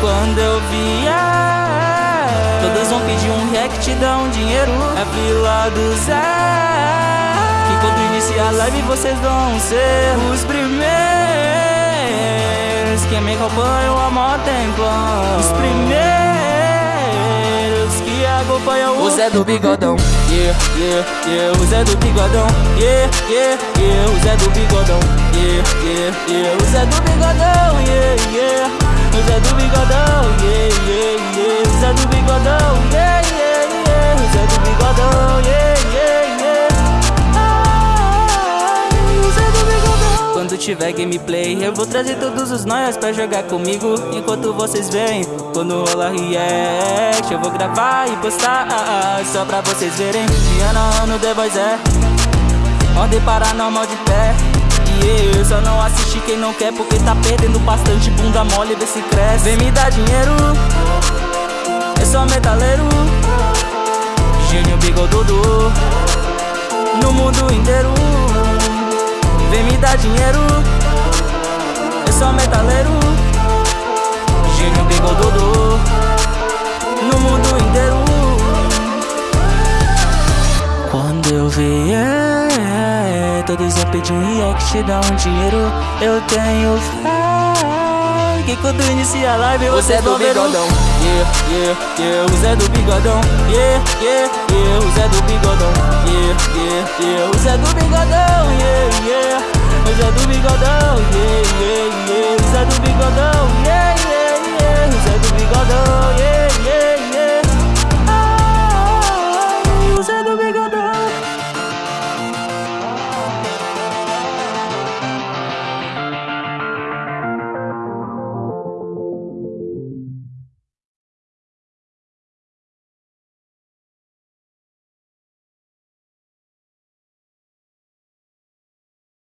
Quando eu vier, todas vão pedir um react, dá um dinheiro. É vila do Zé. Que quando iniciar a live vocês vão ser os primeiros que me acompanham há mó tempo. Os primeiros que acompanham o Zé do Bigodão. Yeah, yeah, yeah, o Zé do Bigodão. Yeah, yeah, yeah, o Zé do Bigodão. Yeah, yeah, yeah, o Zé do Bigodão. Yeah, yeah, o Zé do Bigodão. Yeah, yeah, yeah, o Zé do Bigodão. Yeah, yeah, yeah, o Zé do Bigodão. Yeah, yeah, yeah. Ai, o Zé do Bigodão. Quando tiver gameplay, eu vou trazer todos os nós pra jogar comigo. Enquanto vocês veem, quando rola react, eu vou gravar e postar só pra vocês verem. Diana no The Voice é Ordem paranormal de pé. Eu só não assisti quem não quer, porque tá perdendo bastante bunda mole, vê se cresce. Vem me dar dinheiro, eu sou metaleiro. Gênio bigodudo, no mundo inteiro. Vem me dar dinheiro, eu sou metaleiro. Gênio bigodudo, no mundo inteiro. Quando eu vier, todos vão pedir um react, dá um dinheiro. Eu tenho fé que quando inicia a live você do vão ver o bigodão. Yeah, yeah, yeah, o Zé do bigodão. Yeah, yeah, yeah, o Zé do bigodão. Yeah, yeah, yeah, o Zé do bigodão. Yeah, yeah,